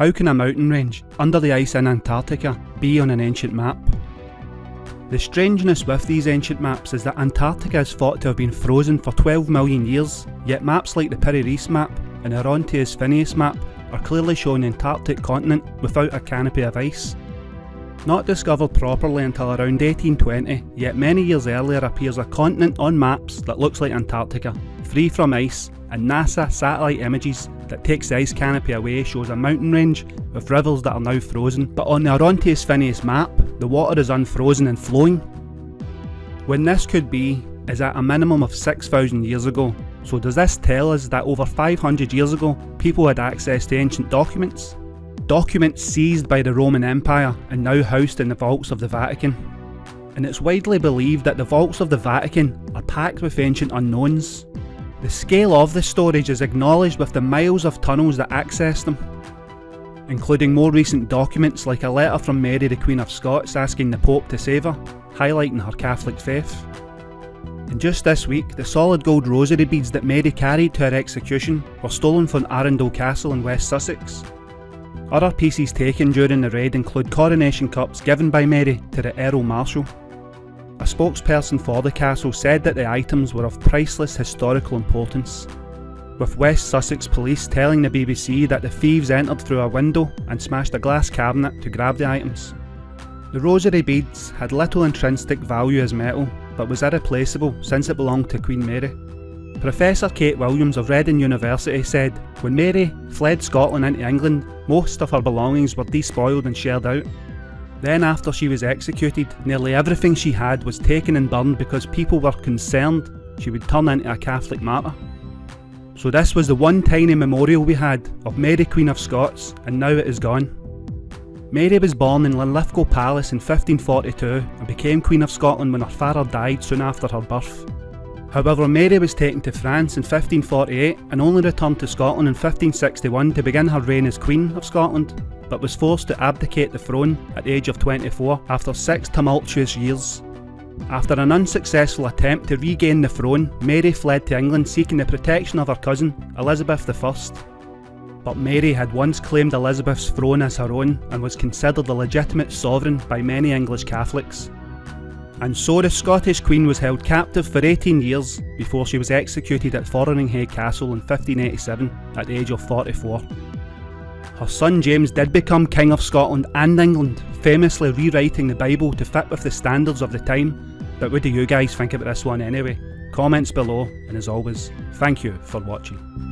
How can a mountain range, under the ice in Antarctica, be on an ancient map? The strangeness with these ancient maps is that Antarctica is thought to have been frozen for 12 million years, yet maps like the Piri Reis map and the Oronteus Finaeus map are clearly showing the Antarctic continent without a canopy of ice. Not discovered properly until around 1820, yet many years earlier appears a continent on maps that looks like Antarctica, free from ice, and NASA satellite images that takes the ice canopy away shows a mountain range with rivers that are now frozen, but on the Oronteus Finaeus map, the water is unfrozen and flowing. When this could be is at a minimum of 6,000 years ago, so does this tell us that over 500 years ago, people had access to ancient documents? Documents seized by the Roman Empire and now housed in the vaults of the Vatican. And it's widely believed that the vaults of the Vatican are packed with ancient unknowns, the scale of the storage is acknowledged with the miles of tunnels that access them, including more recent documents like a letter from Mary the Queen of Scots asking the Pope to save her, highlighting her Catholic faith. And just this week, the solid gold rosary beads that Mary carried to her execution were stolen from Arundel Castle in West Sussex. Other pieces taken during the raid include coronation cups given by Mary to the Earl Marshal. A spokesperson for the castle said that the items were of priceless historical importance, with West Sussex police telling the BBC that the thieves entered through a window and smashed a glass cabinet to grab the items. The rosary beads had little intrinsic value as metal, but was irreplaceable since it belonged to Queen Mary. Professor Kate Williams of Reading University said, when Mary fled Scotland into England, most of her belongings were despoiled and shared out. Then after she was executed, nearly everything she had was taken and burned because people were concerned she would turn into a Catholic martyr. So this was the one tiny memorial we had of Mary Queen of Scots and now it is gone. Mary was born in Linlithgow Palace in 1542 and became Queen of Scotland when her father died soon after her birth. However, Mary was taken to France in 1548 and only returned to Scotland in 1561 to begin her reign as Queen of Scotland but was forced to abdicate the throne at the age of 24 after six tumultuous years. After an unsuccessful attempt to regain the throne, Mary fled to England seeking the protection of her cousin, Elizabeth I. But Mary had once claimed Elizabeth's throne as her own and was considered a legitimate sovereign by many English Catholics. And so the Scottish Queen was held captive for 18 years before she was executed at Fotheringhay Castle in 1587 at the age of 44. Her son James did become King of Scotland and England, famously rewriting the Bible to fit with the standards of the time. But what do you guys think about this one anyway? Comments below, and as always, thank you for watching.